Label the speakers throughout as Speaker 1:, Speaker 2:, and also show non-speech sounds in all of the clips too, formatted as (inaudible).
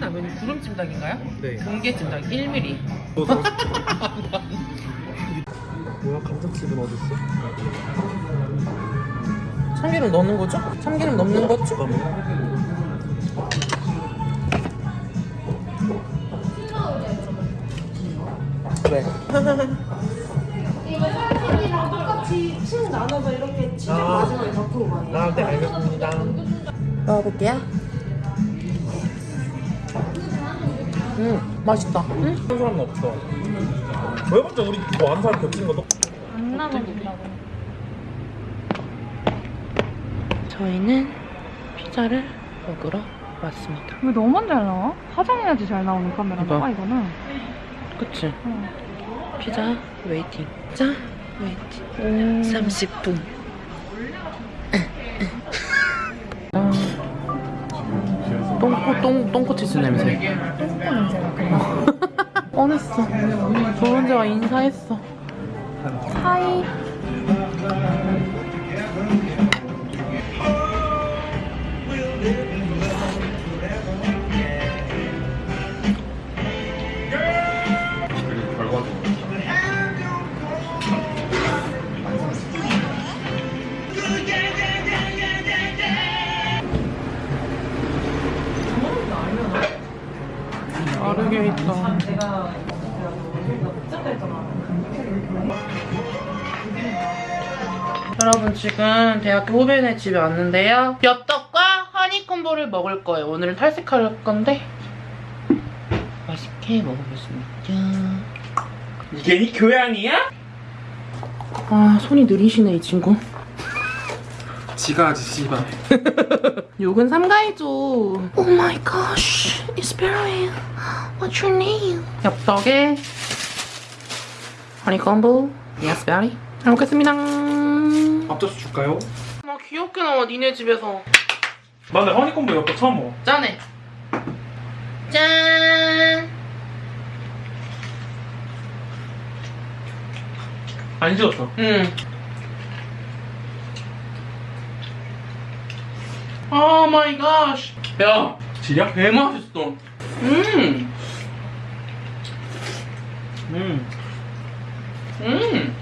Speaker 1: 맞네. 찜닭은 구름 찜닭인가요?
Speaker 2: 네.
Speaker 1: 공개 찜닭 1mm. (laughs)
Speaker 2: 뭐야 감자칩은 어딨어?
Speaker 1: 참기름 넣는 거죠? 참기름 넣는 거죠? 왜?
Speaker 3: 이거 설탕이랑 똑같이 층 나눠서 이렇게 치즈
Speaker 2: 아.
Speaker 3: 마지막에 넣고 가요.
Speaker 2: 아, 네 알겠습니다
Speaker 1: 먹어볼게요. 음, 맛있다. 음?
Speaker 2: 한 사람은 없어 왜 먼저 우리 뭐 아는 사람 겹친 거도?
Speaker 3: 안 나눠준다고.
Speaker 1: 저희는 피자를 먹으러 왔습니다.
Speaker 3: 왜 너만 잘 나와? 화장해야지 잘 나오는 카메라인가
Speaker 1: 이거.
Speaker 3: 이거는.
Speaker 1: 그치?
Speaker 3: 응.
Speaker 1: 피자 waiting. 피자 waiting. 30분. 똥꼬 똥 똥꼬치즈 냄새.
Speaker 3: 똥꼬 냄새가 그래.
Speaker 1: 뻔했어. 조은재와 인사했어. 하이. 다르게 있다. 여러분 지금 대학교 후배네 집에 왔는데요. 엽떡과 허니콤보를 먹을 거예요. 오늘은 탈색할 건데 맛있게 먹어보겠습니다.
Speaker 2: 이게 이 교양이야?
Speaker 1: 아 손이 느리시네 이 친구.
Speaker 2: 지가 하지 씨발 (laughs)
Speaker 1: 욕은 삼가해줘. Oh my gosh, it's Barry. What's your name? 엽떡에 허니 콤보. Yes, Barry. 잘 먹겠습니다.
Speaker 2: 앞접시 줄까요?
Speaker 1: 아 귀엽게 나와 니네 집에서.
Speaker 2: 나 근데 허니콤보 엽떡 처음 먹어
Speaker 1: 짠해. 짠.
Speaker 2: 안 지웠어
Speaker 1: 응. 오 마이 갓. 야,
Speaker 2: 지려?
Speaker 1: 개 맛있어. 음.
Speaker 2: 음
Speaker 1: 음.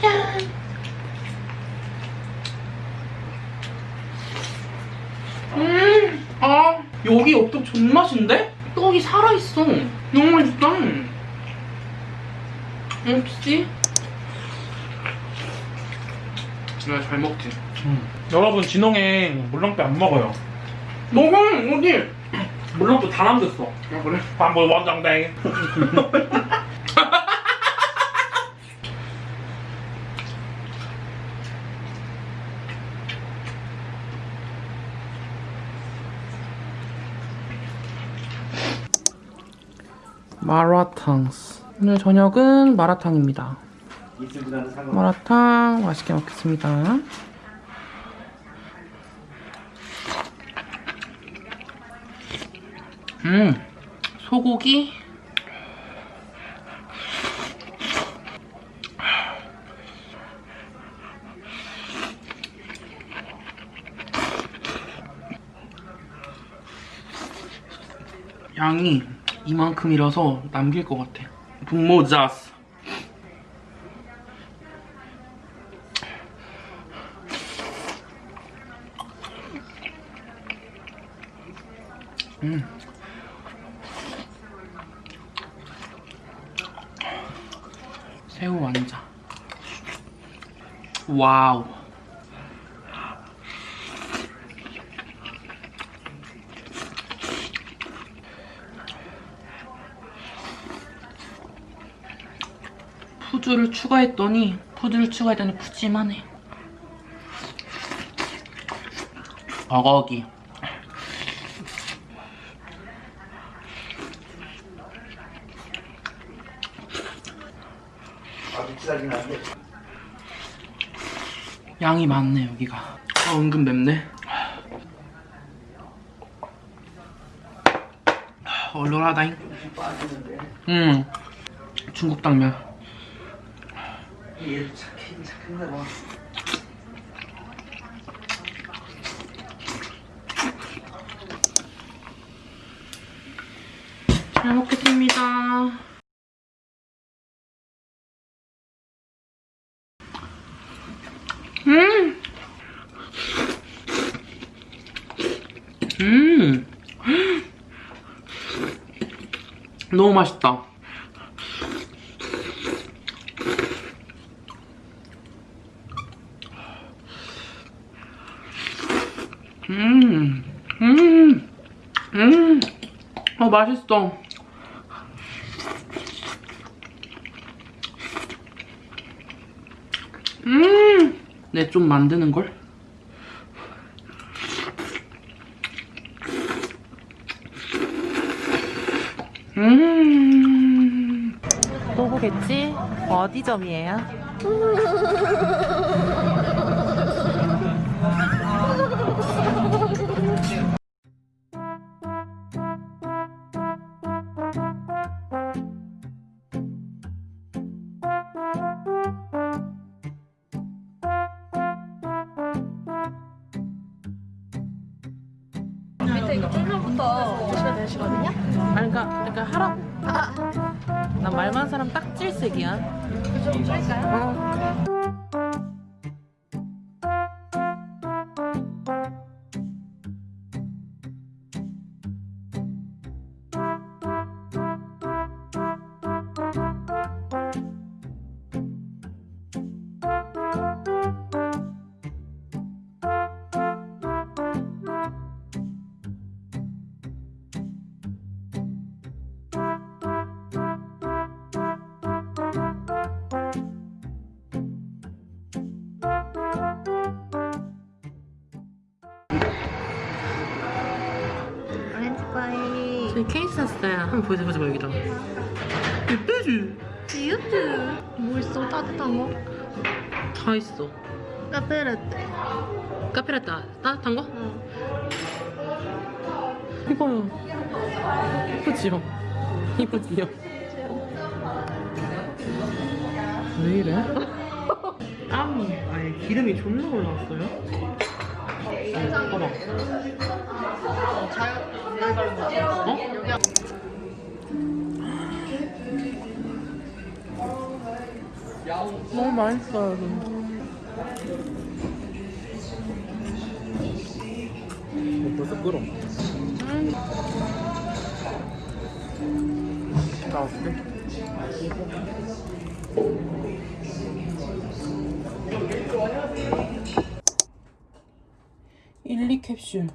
Speaker 1: 짠. 음. 아, 여기 엽떡 존맛인데? 떡이 살아있어. 너무 맛있다. 역시. 내가 잘 먹지.
Speaker 2: 음. 여러분 진홍에 물렁뼈 안 먹어요
Speaker 1: 먹어, 어디?
Speaker 2: 물렁뼈 다 남겼어
Speaker 1: 아, 그래?
Speaker 2: 반볼 원정대
Speaker 1: 마라탕. 오늘 저녁은 마라탕입니다. 마라탕 맛있게 먹겠습니다. 음, 소고기. 양이 이만큼이라서 남길 것 같아. 분모자스. 음. 새우 완자. 와우. 푸드를 추가했더니 푸드를 추가했더니 푸짐하네. 버거기. 양이 많네 여기가. 아 은근 맵네. 얼얼하다잉. 음 중국 당면.
Speaker 4: 얘도 착해 착한가 봐.
Speaker 1: 잘 먹겠습니다. 너무 맛있다. 음, 음, 음, 어, 맛있어. 음, 네, 좀 만드는걸? 음. 또 보겠지? 어디 점이에요?
Speaker 3: 밑에 이거 쫄면부터 드시면 되시거든요?
Speaker 1: 아니, 그러니까, 그러니까 하라고. 난말 많은 사람 딱 질색이야.
Speaker 3: 좀 줄일까요?
Speaker 1: 저희 케이스 샀어요. 한번 보여줘보자, 뭐 여기다. 예쁘지?
Speaker 3: 유튜 뭐 있어? 따뜻한 거?
Speaker 1: 다 있어.
Speaker 3: 카페라떼
Speaker 1: 카페라떼 따뜻한 거?
Speaker 3: 응
Speaker 1: 이거요. 이쁘지요? 이쁘지요? 왜 이래? 땀이 아예 기름이 존나 올라왔어요? 너무 맛있어요.
Speaker 2: 어, 벌써 끓어.
Speaker 1: 나왔어. 일 캡슐.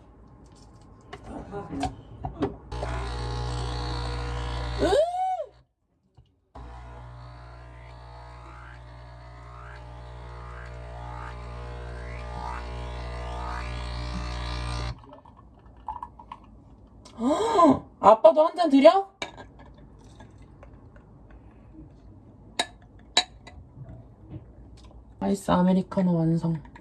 Speaker 1: 아빠도 한 잔 드려? 아이스 아메리카노 완성.